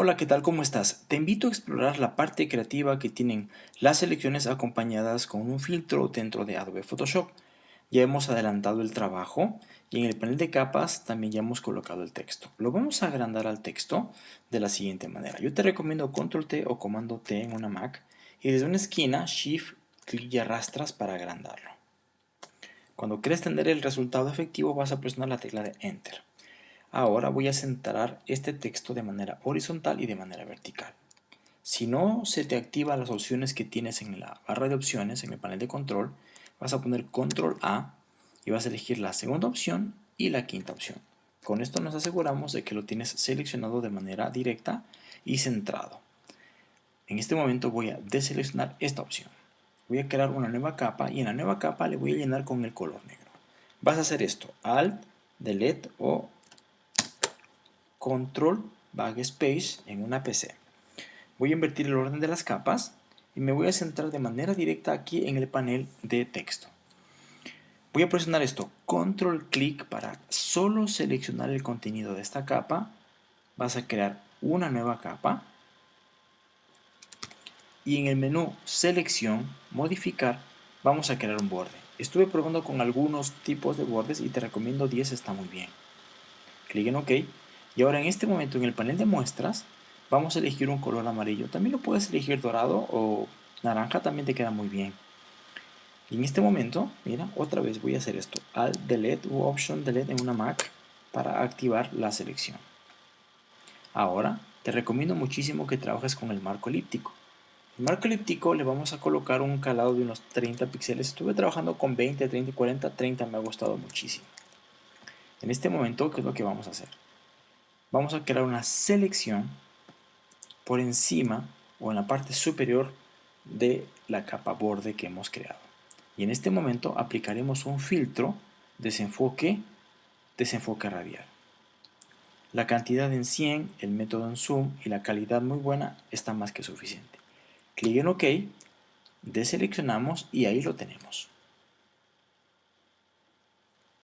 Hola, ¿qué tal? ¿Cómo estás? Te invito a explorar la parte creativa que tienen las selecciones acompañadas con un filtro dentro de Adobe Photoshop. Ya hemos adelantado el trabajo y en el panel de capas también ya hemos colocado el texto. Lo vamos a agrandar al texto de la siguiente manera. Yo te recomiendo Control T o Comando T en una Mac y desde una esquina Shift, clic y arrastras para agrandarlo. Cuando quieres tener el resultado efectivo vas a presionar la tecla de Enter. Ahora voy a centrar este texto de manera horizontal y de manera vertical. Si no se te activan las opciones que tienes en la barra de opciones, en el panel de control, vas a poner control A y vas a elegir la segunda opción y la quinta opción. Con esto nos aseguramos de que lo tienes seleccionado de manera directa y centrado. En este momento voy a deseleccionar esta opción. Voy a crear una nueva capa y en la nueva capa le voy a llenar con el color negro. Vas a hacer esto, Alt, Delete o Control Backspace en una PC. Voy a invertir el orden de las capas y me voy a centrar de manera directa aquí en el panel de texto. Voy a presionar esto, control clic para solo seleccionar el contenido de esta capa. Vas a crear una nueva capa. Y en el menú selección, modificar, vamos a crear un borde. Estuve probando con algunos tipos de bordes y te recomiendo 10, está muy bien. Clic en OK y ahora en este momento en el panel de muestras vamos a elegir un color amarillo. También lo puedes elegir dorado o naranja, también te queda muy bien. Y en este momento, mira, otra vez voy a hacer esto. Alt Delete u Option Delete en una Mac para activar la selección. Ahora, te recomiendo muchísimo que trabajes con el marco elíptico. El marco elíptico le vamos a colocar un calado de unos 30 píxeles. Estuve trabajando con 20, 30 y 40. 30 me ha gustado muchísimo. En este momento, ¿qué es lo que vamos a hacer? Vamos a crear una selección por encima o en la parte superior de la capa borde que hemos creado. Y en este momento aplicaremos un filtro desenfoque, desenfoque radial. La cantidad en 100, el método en zoom y la calidad muy buena está más que suficiente. Clic en OK, deseleccionamos y ahí lo tenemos.